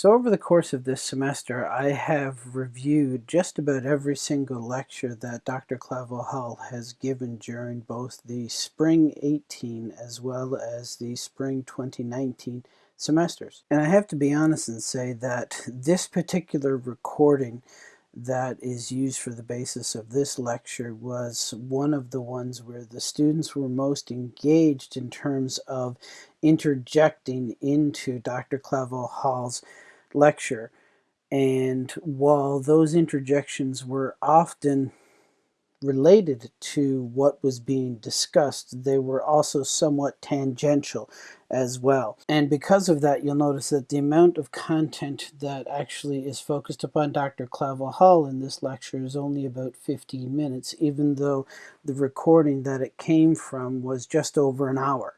So over the course of this semester, I have reviewed just about every single lecture that Dr. Clavel Hall has given during both the spring 18 as well as the spring 2019 semesters. And I have to be honest and say that this particular recording that is used for the basis of this lecture was one of the ones where the students were most engaged in terms of interjecting into Dr. Clavel Hall's lecture. And while those interjections were often related to what was being discussed, they were also somewhat tangential as well. And because of that, you'll notice that the amount of content that actually is focused upon Dr. Clavel Hall in this lecture is only about 15 minutes, even though the recording that it came from was just over an hour.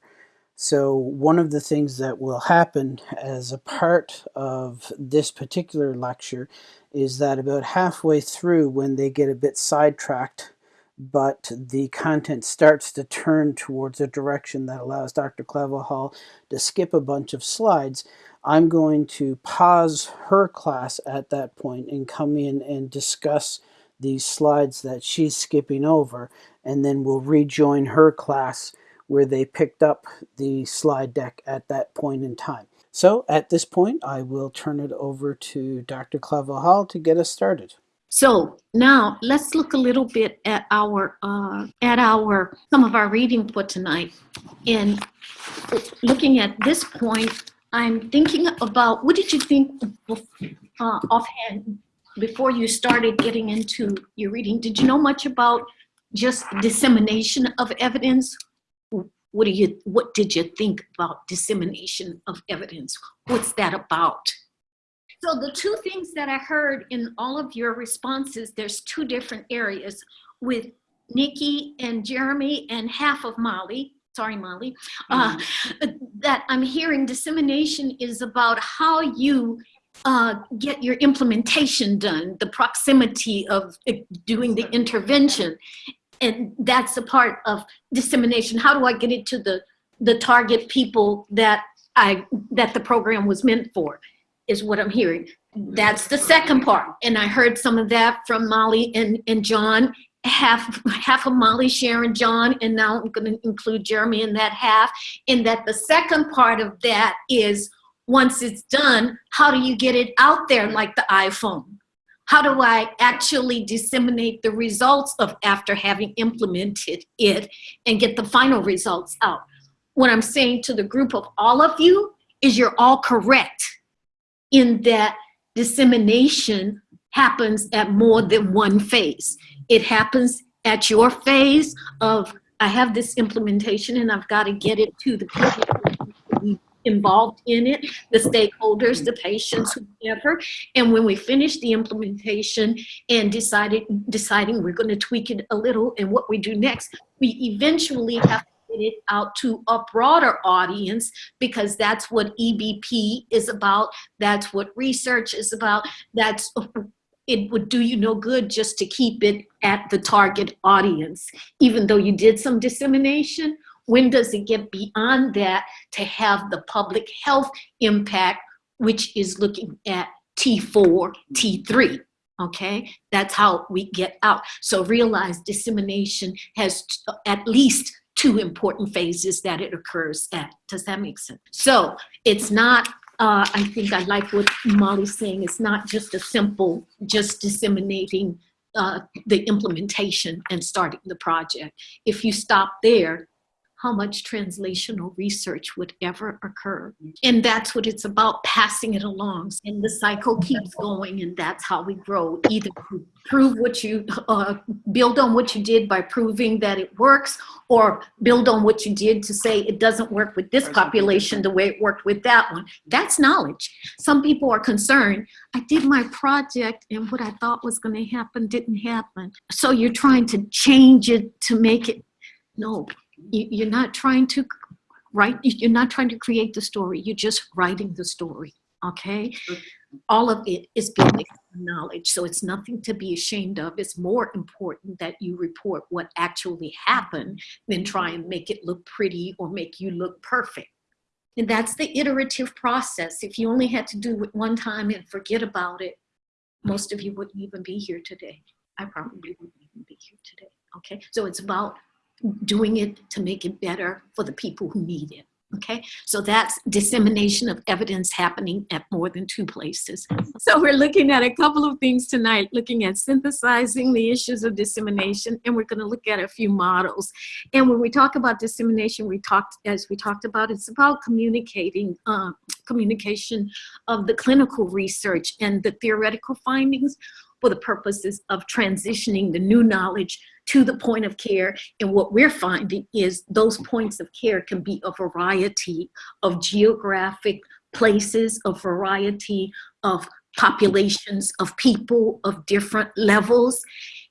So one of the things that will happen as a part of this particular lecture is that about halfway through when they get a bit sidetracked but the content starts to turn towards a direction that allows Dr. Clavel Hall to skip a bunch of slides, I'm going to pause her class at that point and come in and discuss these slides that she's skipping over, and then we'll rejoin her class where they picked up the slide deck at that point in time. So at this point, I will turn it over to Dr. Clavel Hall to get us started. So now let's look a little bit at our uh, at our some of our reading for tonight. And looking at this point, I'm thinking about what did you think uh, offhand before you started getting into your reading? Did you know much about just dissemination of evidence? What do you what did you think about dissemination of evidence? What's that about? So the two things that I heard in all of your responses, there's two different areas with Nikki and Jeremy and half of Molly, sorry Molly, uh, mm-hmm. that I'm hearing dissemination is about how you uh, get your implementation done, the proximity of uh, doing the intervention. And that's a part of dissemination. How do I get it to the, the target people that I that the program was meant for? is what I'm hearing. That's the second part. And I heard some of that from Molly and, and John, half, half of Molly, Sharon, John, and now I'm gonna include Jeremy in that half. And that the second part of that is once it's done, how do you get it out there like the iPhone? How do I actually disseminate the results of after having implemented it and get the final results out? What I'm saying to the group of all of you is you're all correct in that dissemination happens at more than one phase. It happens at your phase of, I have this implementation and I've got to get it to the people involved in it, the stakeholders, the patients, whoever. And when we finish the implementation and decided, deciding we're going to tweak it a little and what we do next, we eventually have to get it out to a broader audience because that's what EBP is about. That's what research is about. That's it would do you no good just to keep it at the target audience. Even though you did some dissemination, when does it get beyond that to have the public health impact, which is looking at T4, T3? okay that's how we get out so realize dissemination has at least two important phases that it occurs at. Does that make sense? So it's not, uh, I think I like what Molly's saying, it's not just a simple, just disseminating uh, the implementation and starting the project. If you stop there, how much translational research would ever occur. And that's what it's about, passing it along. And the cycle keeps going and that's how we grow. Either prove what you, uh, build on what you did by proving that it works or build on what you did to say it doesn't work with this population the way it worked with that one. That's knowledge. Some people are concerned, I did my project and what I thought was gonna happen didn't happen. So you're trying to change it to make it, no, you're not trying to write, you're not trying to create the story, you're just writing the story, okay? All of it is building knowledge, so it's nothing to be ashamed of. It's more important that you report what actually happened than try and make it look pretty or make you look perfect, And that's the iterative process. If you only had to do it one time and forget about it, most of you wouldn't even be here today. I probably wouldn't even be here today. Okay, so it's about doing it to make it better for the people who need it. Okay, so that's dissemination of evidence happening at more than two places. So we're looking at a couple of things tonight, looking at synthesizing the issues of dissemination, and we're gonna look at a few models. And when we talk about dissemination, we talked, as we talked about, it's about communicating, uh, communication of the clinical research and the theoretical findings for the purposes of transitioning the new knowledge to the point of care. And what we're finding is those points of care can be a variety of geographic places, a variety of populations of people of different levels.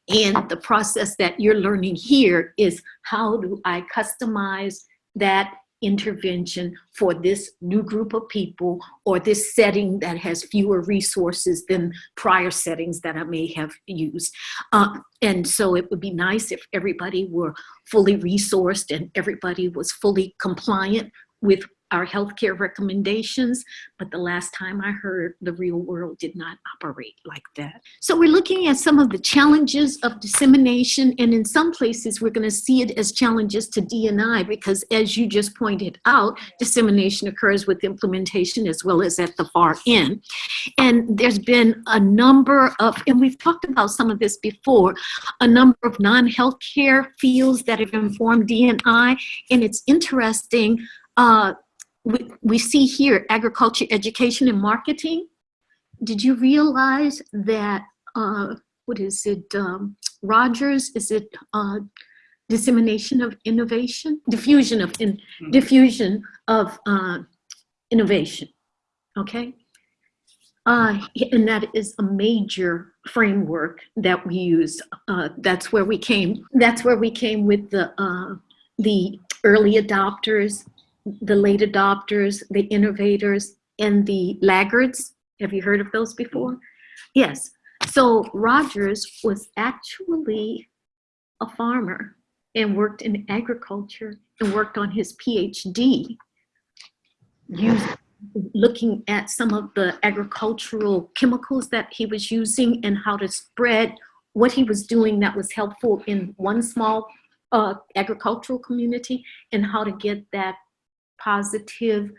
And the process that you're learning here is how do I customize that intervention for this new group of people or this setting that has fewer resources than prior settings that I may have used. Uh, and so it would be nice if everybody were fully resourced and everybody was fully compliant with our healthcare recommendations, but the last time I heard, the real world did not operate like that. So we're looking at some of the challenges of dissemination, and in some places we're gonna see it as challenges to D&I because as you just pointed out, dissemination occurs with implementation as well as at the far end. And there's been a number of, and we've talked about some of this before, a number of non-healthcare fields that have informed D&I, and it's interesting, uh, we, we see here agriculture, education, and marketing. Did you realize that, uh, what is it, um, Rogers, is it uh, dissemination of innovation? Diffusion of, in, diffusion of uh, innovation, okay? Uh, and that is a major framework that we use. Uh, that's where we came. That's where we came with the uh, the early adopters, the late adopters, the innovators, and the laggards. Have you heard of those before? Yes. So Rogers was actually a farmer and worked in agriculture and worked on his PhD using looking at some of the agricultural chemicals that he was using and how to spread what he was doing that was helpful in one small uh, agricultural community and how to get that positive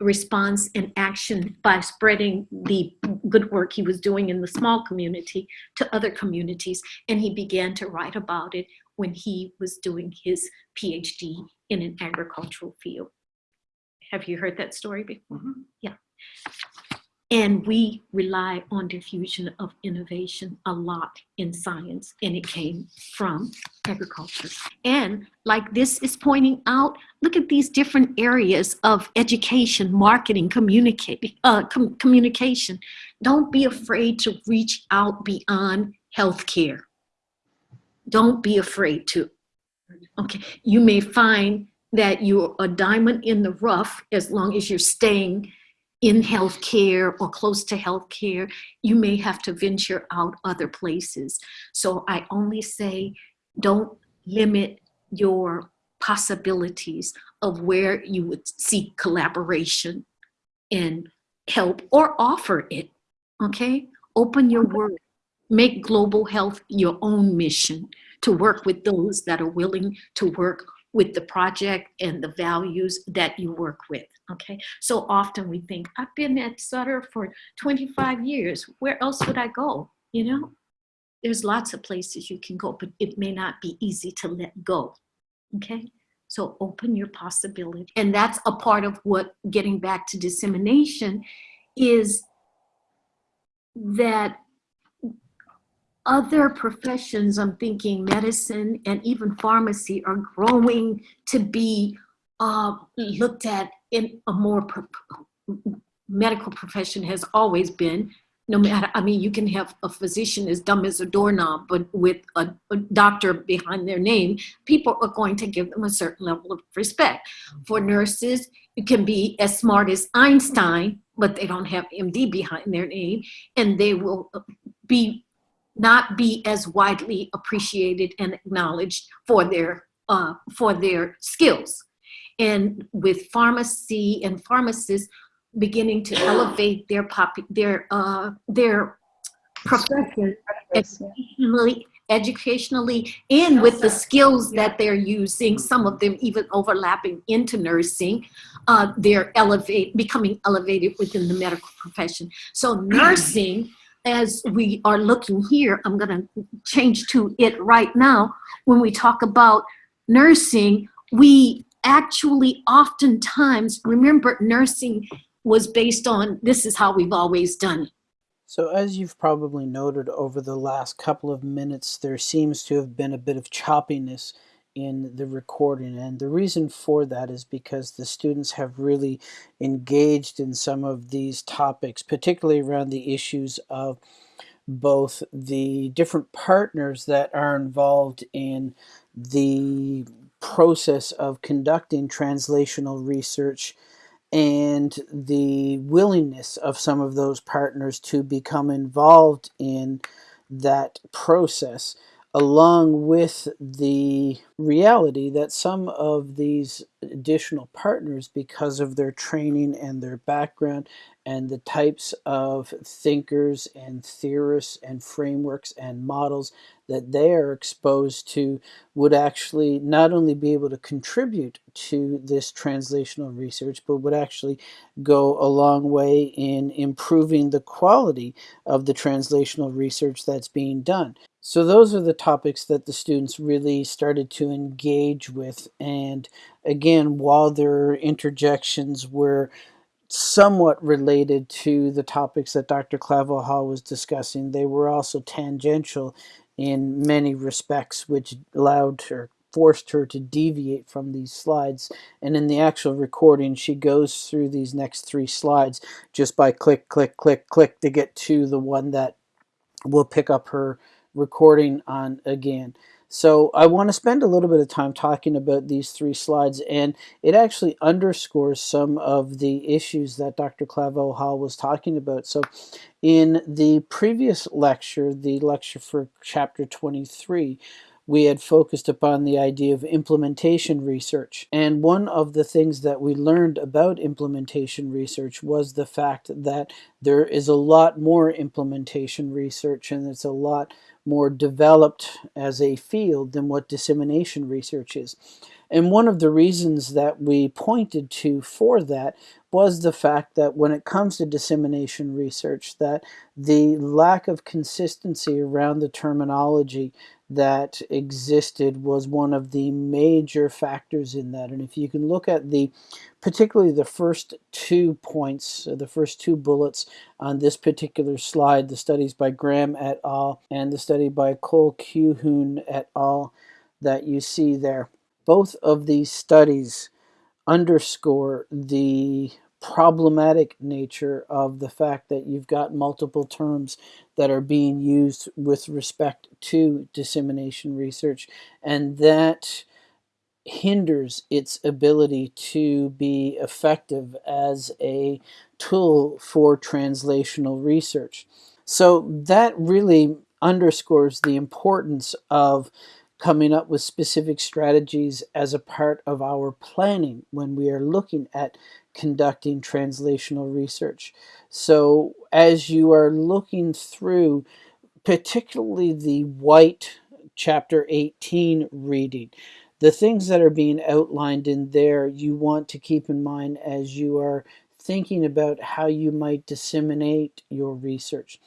response and action by spreading the good work he was doing in the small community to other communities. And he began to write about it when he was doing his PhD in an agricultural field. Have you heard that story before? Mhm. Yeah. And we rely on diffusion of innovation a lot in science, and it came from agriculture. And like this is pointing out, look at these different areas of education, marketing, communicate, uh, com communication. Don't be afraid to reach out beyond healthcare. Don't be afraid to. Okay, you may find that you're a diamond in the rough as long as you're staying in healthcare or close to healthcare, you may have to venture out other places. So I only say don't limit your possibilities of where you would seek collaboration and help or offer it, okay? Open your world, make global health your own mission to work with those that are willing to work with the project and the values that you work with, okay? So often we think, I've been at Sutter for 25 years, where else would I go, you know? There's lots of places you can go, but it may not be easy to let go, okay? So open your possibility. And that's a part of what getting back to dissemination is that other professions, I'm thinking medicine and even pharmacy are growing to be uh, looked at in a more, pro medical profession has always been, no matter, I mean, you can have a physician as dumb as a doorknob, but with a, a doctor behind their name, people are going to give them a certain level of respect. For nurses, you can be as smart as Einstein, but they don't have MD behind their name, and they will be not be as widely appreciated and acknowledged for their uh, for their skills. and with pharmacy and pharmacists beginning to elevate their pop their uh, their profession educationally, educationally and with the skills that they're using, some of them even overlapping into nursing, uh, they're elevate, becoming elevated within the medical profession. So nursing, as we are looking here, I'm gonna change to it right now. When we talk about nursing, we actually oftentimes, remember nursing was based on, this is how we've always done it so as you've probably noted over the last couple of minutes, there seems to have been a bit of choppiness in the recording and the reason for that is because the students have really engaged in some of these topics particularly around the issues of both the different partners that are involved in the process of conducting translational research and the willingness of some of those partners to become involved in that process along with the reality that some of these additional partners because of their training and their background and the types of thinkers and theorists and frameworks and models that they are exposed to would actually not only be able to contribute to this translational research, but would actually go a long way in improving the quality of the translational research that's being done. So those are the topics that the students really started to engage with. And again, while their interjections were somewhat related to the topics that Dr. Clavel was discussing. They were also tangential in many respects, which allowed her, forced her to deviate from these slides. And in the actual recording, she goes through these next three slides just by click, click, click, click to get to the one that will pick up her recording on again. So I want to spend a little bit of time talking about these three slides and it actually underscores some of the issues that Dr. Clavel Hall was talking about. So in the previous lecture, the lecture for chapter 23, we had focused upon the idea of implementation research. And one of the things that we learned about implementation research was the fact that there is a lot more implementation research and it's a lot more developed as a field than what dissemination research is. And one of the reasons that we pointed to for that was the fact that when it comes to dissemination research that the lack of consistency around the terminology that existed was one of the major factors in that. And if you can look at the, particularly the first two points, uh, the first two bullets on this particular slide, the studies by Graham et al. and the study by Colquhoun et al. that you see there. Both of these studies underscore the problematic nature of the fact that you've got multiple terms that are being used with respect to dissemination research and that hinders its ability to be effective as a tool for translational research. So that really underscores the importance of coming up with specific strategies as a part of our planning when we are looking at conducting translational research. So as you are looking through, particularly the white chapter 18 reading, the things that are being outlined in there you want to keep in mind as you are thinking about how you might disseminate your research.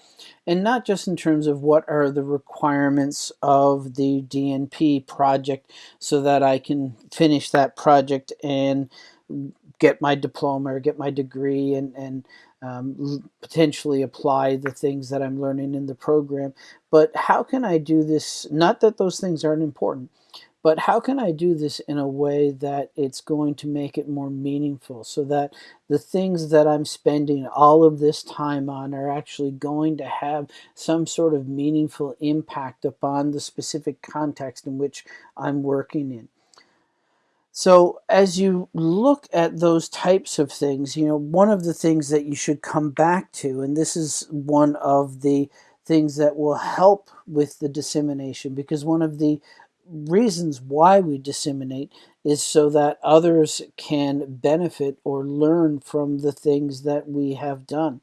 And not just in terms of what are the requirements of the DNP project so that I can finish that project and get my diploma or get my degree and, and um, potentially apply the things that I'm learning in the program. But how can I do this? Not that those things aren't important, but how can I do this in a way that it's going to make it more meaningful so that the things that I'm spending all of this time on are actually going to have some sort of meaningful impact upon the specific context in which I'm working in. So as you look at those types of things, you know, one of the things that you should come back to, and this is one of the things that will help with the dissemination, because one of the reasons why we disseminate is so that others can benefit or learn from the things that we have done.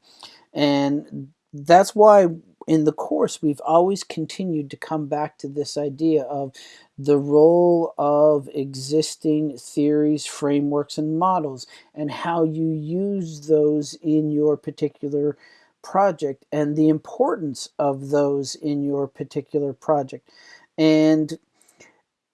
And that's why in the course we've always continued to come back to this idea of the role of existing theories, frameworks, and models, and how you use those in your particular project and the importance of those in your particular project. And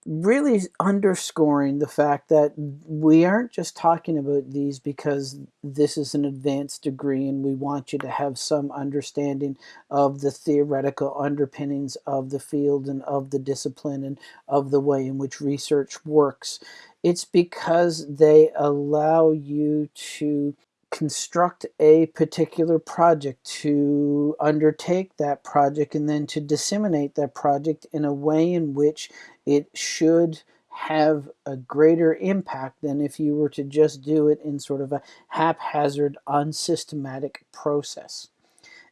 really underscoring the fact that we aren't just talking about these because this is an advanced degree and we want you to have some understanding of the theoretical underpinnings of the field and of the discipline and of the way in which research works. It's because they allow you to construct a particular project, to undertake that project, and then to disseminate that project in a way in which it should have a greater impact than if you were to just do it in sort of a haphazard, unsystematic process.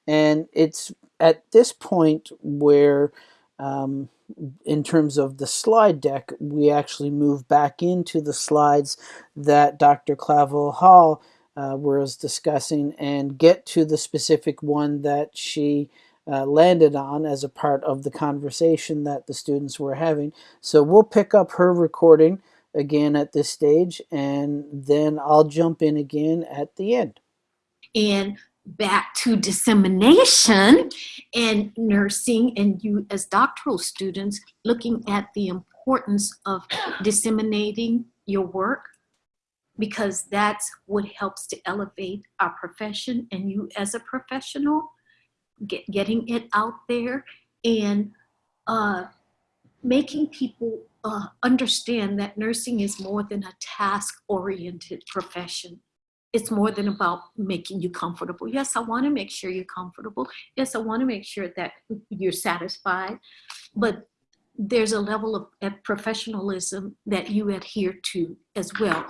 And it's at this point where um, in terms of the slide deck, we actually move back into the slides that Dr. Clavel Hall uh, was discussing and get to the specific one that she uh, landed on as a part of the conversation that the students were having. So we'll pick up her recording again at this stage and then I'll jump in again at the end. And back to dissemination and nursing and you as doctoral students looking at the importance of disseminating your work because that's what helps to elevate our profession and you as a professional, get, getting it out there and uh, making people uh, understand that nursing is more than a task-oriented profession. It's more than about making you comfortable. Yes, I want to make sure you're comfortable. Yes, I want to make sure that you're satisfied. But there's a level of professionalism that you adhere to as well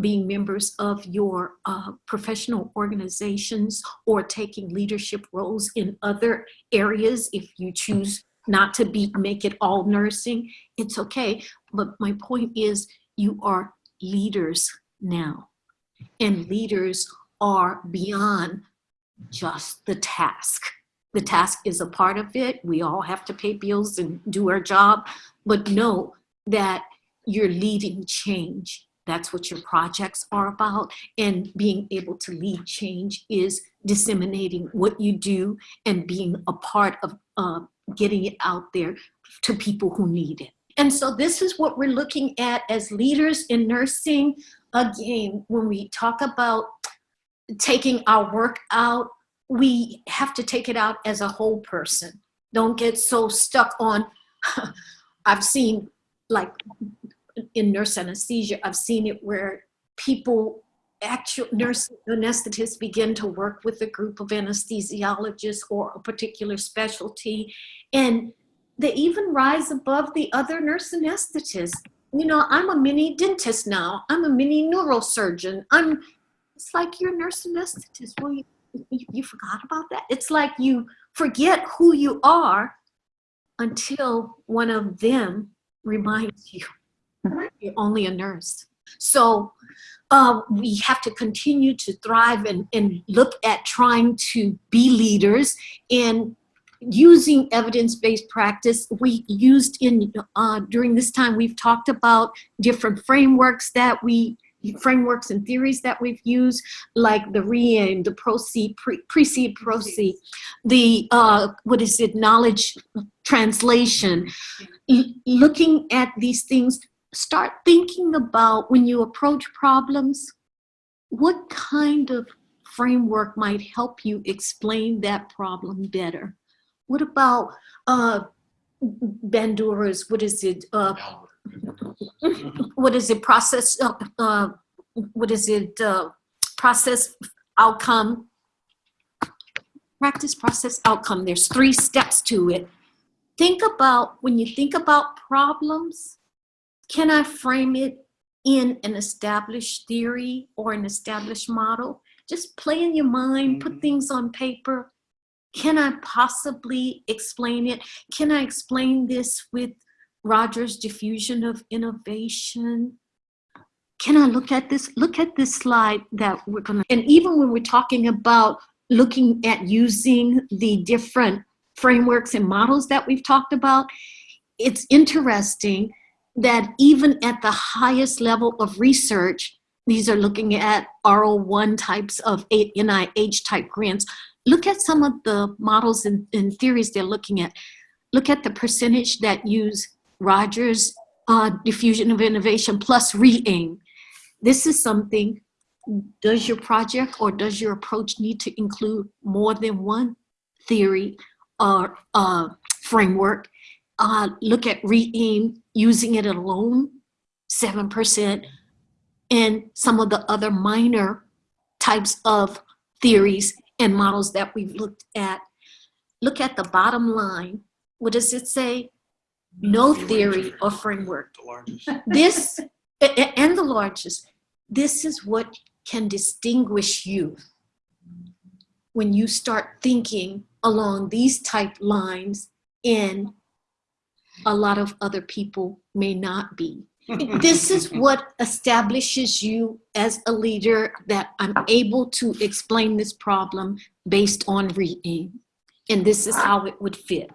being members of your uh, professional organizations or taking leadership roles in other areas if you choose not to be make it all nursing it's okay. But my point is you are leaders now. And leaders are beyond just the task. The task is a part of it. We all have to pay bills and do our job. But know that you're leading change that's what your projects are about. And being able to lead change is disseminating what you do and being a part of uh, getting it out there to people who need it. And so this is what we're looking at as leaders in nursing. Again, when we talk about taking our work out, we have to take it out as a whole person. Don't get so stuck on, I've seen like in nurse anesthesia, I've seen it where people, actual nurse anesthetists begin to work with a group of anesthesiologists or a particular specialty, and they even rise above the other nurse anesthetists. You know, I'm a mini dentist now. I'm a mini neurosurgeon. I'm, it's like you're a nurse anesthetist. Well, you, you, you forgot about that? It's like you forget who you are until one of them reminds you only a nurse. So uh, we have to continue to thrive and, and look at trying to be leaders and using evidence-based practice we used in uh, during this time we've talked about different frameworks that we frameworks and theories that we've used, like the RE-AIM, the proceed, pre, proceed, the, uh, what is it, knowledge translation, looking at these things start thinking about when you approach problems, what kind of framework might help you explain that problem better? What about uh, Bandura's, what is it, uh, what is it, process, uh, uh, what is it, uh, process outcome, practice process outcome. There's three steps to it. Think about, when you think about problems, can I frame it in an established theory or an established model? Just play in your mind, put mm-hmm. things on paper. Can I possibly explain it? Can I explain this with Rogers diffusion of innovation. Can I look at this? Look at this slide that we're gonna, and even when we're talking about looking at using the different frameworks and models that we've talked about, it's interesting that even at the highest level of research, these are looking at R01 types of NIH type grants. Look at some of the models and, and theories they're looking at. Look at the percentage that use Rogers uh, diffusion of innovation plus RE-AIM. This is something, does your project or does your approach need to include more than one theory or uh, framework? Uh, look at RE-AIM, using it alone, 7%, and some of the other minor types of theories and models that we've looked at. Look at the bottom line. What does it say? No theory or framework. This, and the largest, this is what can distinguish you when you start thinking along these type lines and a lot of other people may not be. this is what establishes you as a leader that I'm able to explain this problem based on RE-AIM. And this is how it would fit.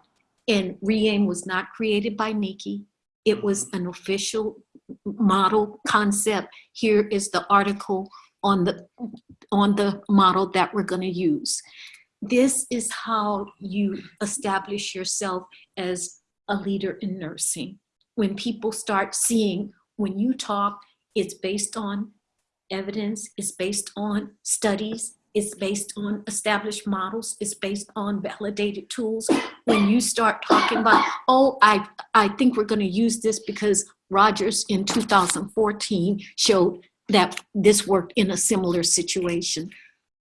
And RE-AIM was not created by Nikki. It was an official model concept. Here is the article on the, on the model that we're gonna use. This is how you establish yourself as a leader in nursing. When people start seeing, when you talk, it's based on evidence, it's based on studies, it's based on established models, it's based on validated tools. When you start talking about, oh, I, I think we're gonna use this because Rogers in 2014 showed that this worked in a similar situation.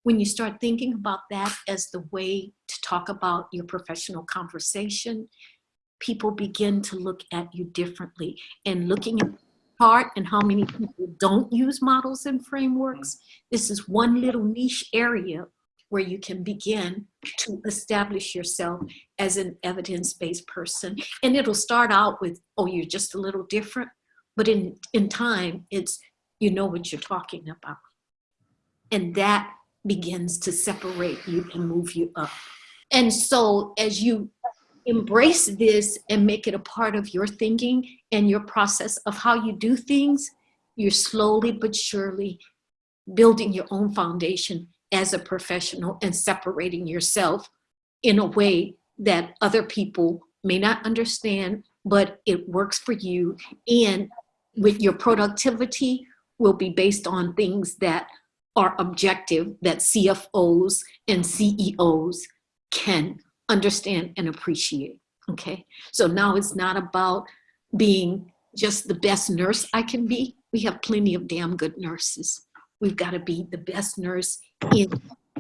When you start thinking about that as the way to talk about your professional conversation, people begin to look at you differently and looking at part and how many people don't use models and frameworks. This is one little niche area where you can begin to establish yourself as an evidence-based person. And it'll start out with, oh, you're just a little different. But in, in time, it's, you know what you're talking about. And that begins to separate you and move you up. And so as you embrace this and make it a part of your thinking and your process of how you do things, you're slowly but surely building your own foundation as a professional and separating yourself in a way that other people may not understand, but it works for you. And with your productivity will be based on things that are objective that CFOs and CEOs can understand and appreciate, okay? So now it's not about being just the best nurse I can be. We have plenty of damn good nurses. We've got to be the best nurse in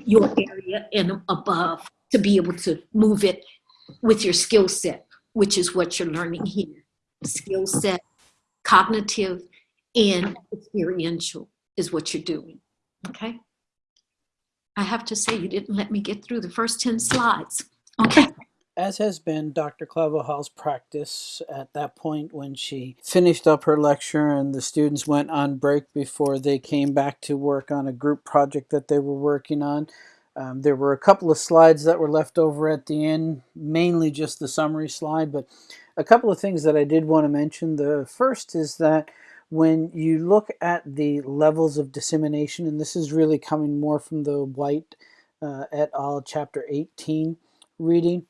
your area and above to be able to move it with your skill set, which is what you're learning here. Skill set, cognitive, and experiential is what you're doing, okay? I have to say, you didn't let me get through the first 10 slides. Okay. As has been Dr. Claverhall's practice at that point when she finished up her lecture and the students went on break before they came back to work on a group project that they were working on. Um, there were a couple of slides that were left over at the end, mainly just the summary slide, but a couple of things that I did want to mention. The first is that when you look at the levels of dissemination, and this is really coming more from the White uh, et al. chapter 18, reading,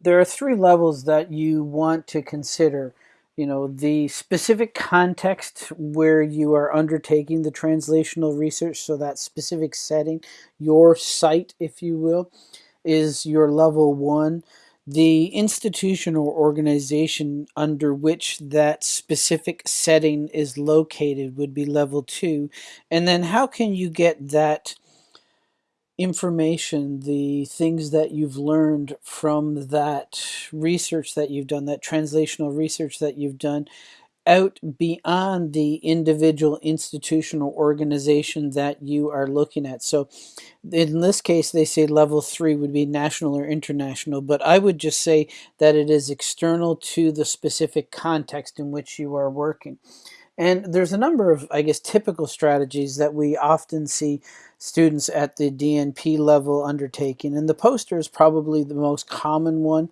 there are three levels that you want to consider. You know, the specific context where you are undertaking the translational research, so that specific setting, your site, if you will, is your level one. The institution or organization under which that specific setting is located would be level two. And then how can you get that information, the things that you've learned from that research that you've done, that translational research that you've done, out beyond the individual institutional organization that you are looking at. So in this case, they say level three would be national or international, but I would just say that it is external to the specific context in which you are working. And there's a number of, I guess, typical strategies that we often see students at the DNP level undertaking. And the poster is probably the most common one.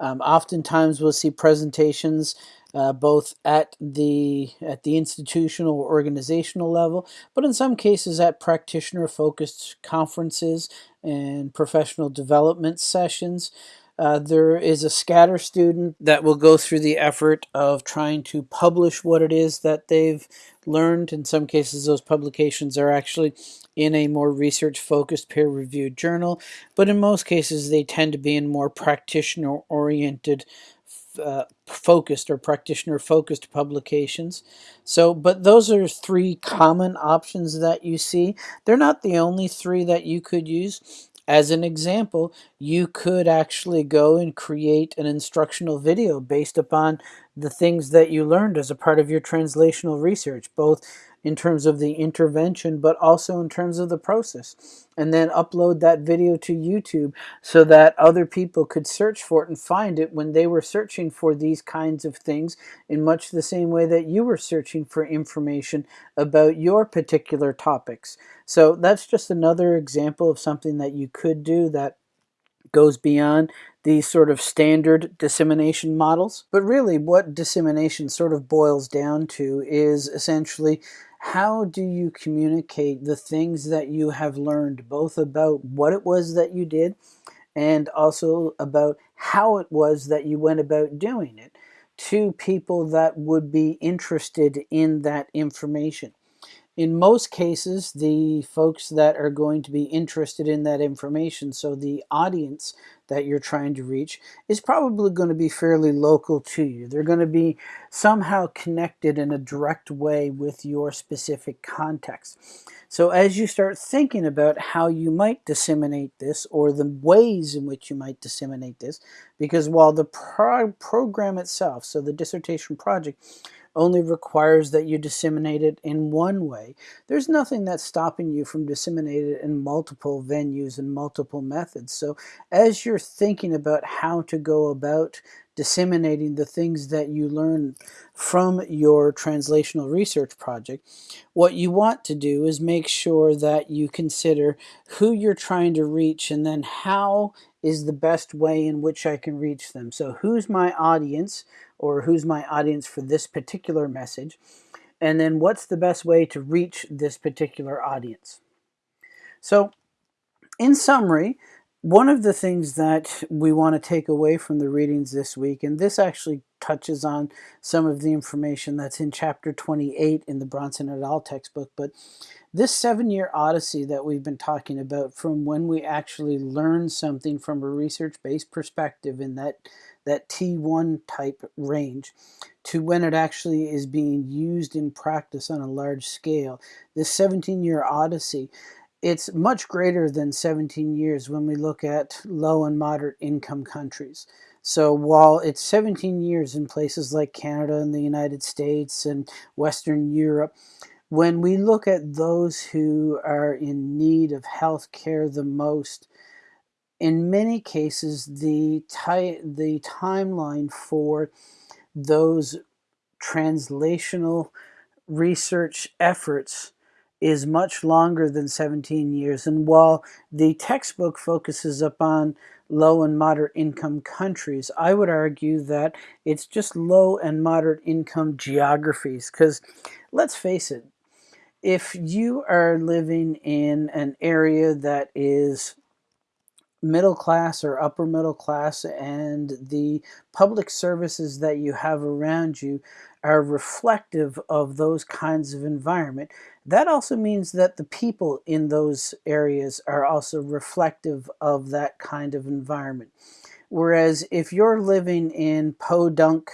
Um, oftentimes we'll see presentations uh, both at the at the institutional or organizational level, but in some cases at practitioner-focused conferences and professional development sessions. Uh, there is a scatter student that will go through the effort of trying to publish what it is that they've learned. In some cases, those publications are actually in a more research focused peer reviewed journal, but in most cases, they tend to be in more practitioner oriented uh, focused or practitioner focused publications. So, but those are three common options that you see. They're not the only three that you could use. As an example, you could actually go and create an instructional video based upon the things that you learned as a part of your translational research, both in terms of the intervention, but also in terms of the process. And then upload that video to YouTube so that other people could search for it and find it when they were searching for these kinds of things in much the same way that you were searching for information about your particular topics. So that's just another example of something that you could do that goes beyond these sort of standard dissemination models. But really what dissemination sort of boils down to is essentially how do you communicate the things that you have learned, both about what it was that you did and also about how it was that you went about doing it to people that would be interested in that information in most cases, the folks that are going to be interested in that information, so the audience that you're trying to reach, is probably going to be fairly local to you. They're going to be somehow connected in a direct way with your specific context. So as you start thinking about how you might disseminate this or the ways in which you might disseminate this, because while the pro program itself, so the dissertation project, only requires that you disseminate it in one way. There's nothing that's stopping you from disseminating it in multiple venues and multiple methods. So as you're thinking about how to go about disseminating the things that you learn from your translational research project, what you want to do is make sure that you consider who you're trying to reach and then how is the best way in which I can reach them. So who's my audience or who's my audience for this particular message? And then what's the best way to reach this particular audience? So in summary, one of the things that we want to take away from the readings this week, and this actually touches on some of the information that's in chapter 28 in the Brownson et al. textbook, but this seven-year odyssey that we've been talking about from when we actually learn something from a research-based perspective in that, that T1 type range to when it actually is being used in practice on a large scale, this 17-year odyssey it's much greater than 17 years when we look at low and moderate income countries. So while it's 17 years in places like Canada and the United States and Western Europe, when we look at those who are in need of health care the most, in many cases, the, the timeline for those translational research efforts is much longer than 17 years. And while the textbook focuses upon low and moderate income countries, I would argue that it's just low and moderate income geographies. Because let's face it, if you are living in an area that is middle class or upper middle class and the public services that you have around you are reflective of those kinds of environment that also means that the people in those areas are also reflective of that kind of environment. Whereas if you're living in podunk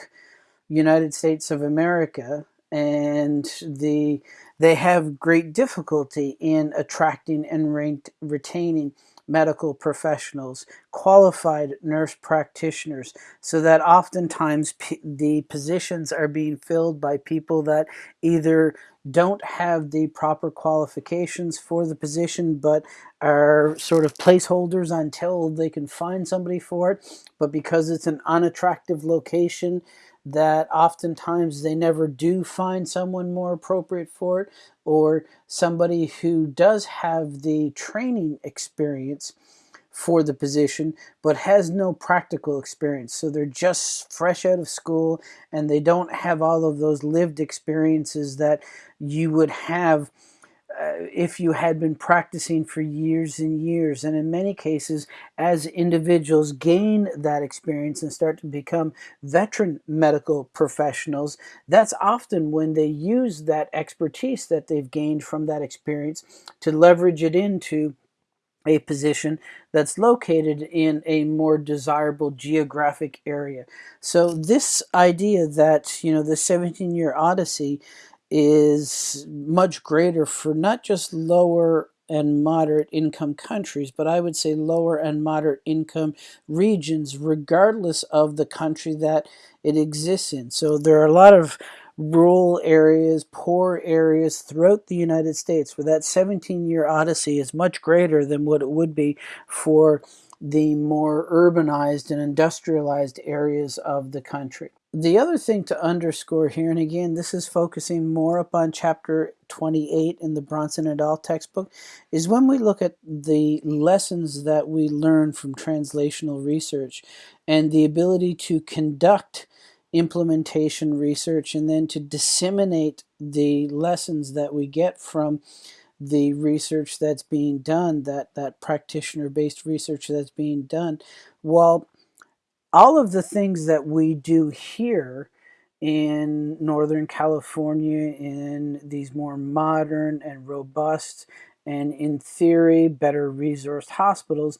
United States of America and the they have great difficulty in attracting and retaining medical professionals, qualified nurse practitioners, so that oftentimes the positions are being filled by people that either don't have the proper qualifications for the position but are sort of placeholders until they can find somebody for it. But because it's an unattractive location, that oftentimes they never do find someone more appropriate for it or somebody who does have the training experience for the position but has no practical experience. So they're just fresh out of school and they don't have all of those lived experiences that you would have Uh, if you had been practicing for years and years. And in many cases, as individuals gain that experience and start to become veteran medical professionals, that's often when they use that expertise that they've gained from that experience to leverage it into a position that's located in a more desirable geographic area. So this idea that, you know, the 17-year odyssey is much greater for not just lower and moderate income countries, but I would say lower and moderate income regions, regardless of the country that it exists in. So there are a lot of rural areas, poor areas throughout the United States where that 17-year odyssey is much greater than what it would be for the more urbanized and industrialized areas of the country. The other thing to underscore here, and again, this is focusing more upon chapter 28 in the Brownson et al. textbook, is when we look at the lessons that we learn from translational research and the ability to conduct implementation research and then to disseminate the lessons that we get from the research that's being done, that, that practitioner-based research that's being done. Well, all of the things that we do here in Northern California in these more modern and robust and in theory better resourced hospitals,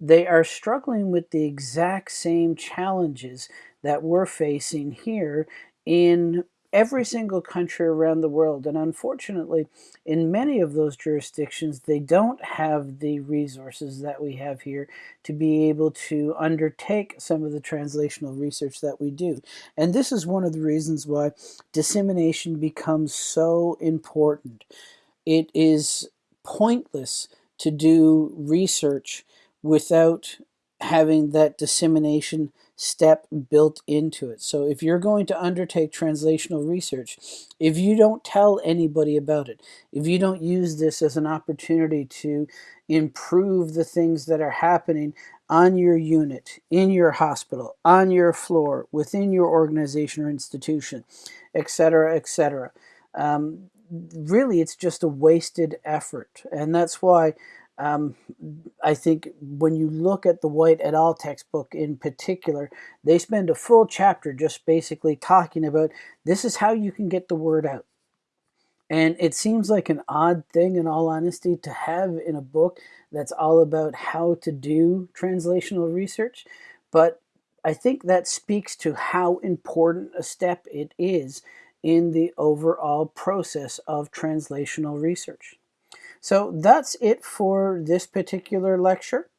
they are struggling with the exact same challenges that we're facing here in every single country around the world. And unfortunately, in many of those jurisdictions, they don't have the resources that we have here to be able to undertake some of the translational research that we do. And this is one of the reasons why dissemination becomes so important. It is pointless to do research without having that dissemination step built into it. So if you're going to undertake translational research, if you don't tell anybody about it, if you don't use this as an opportunity to improve the things that are happening on your unit, in your hospital, on your floor, within your organization or institution, etc., etc. Um, really, it's just a wasted effort. And that's why um, I think when you look at the White et al. textbook in particular, they spend a full chapter just basically talking about this is how you can get the word out. And it seems like an odd thing, in all honesty, to have in a book that's all about how to do translational research. But I think that speaks to how important a step it is in the overall process of translational research. So that's it for this particular lecture.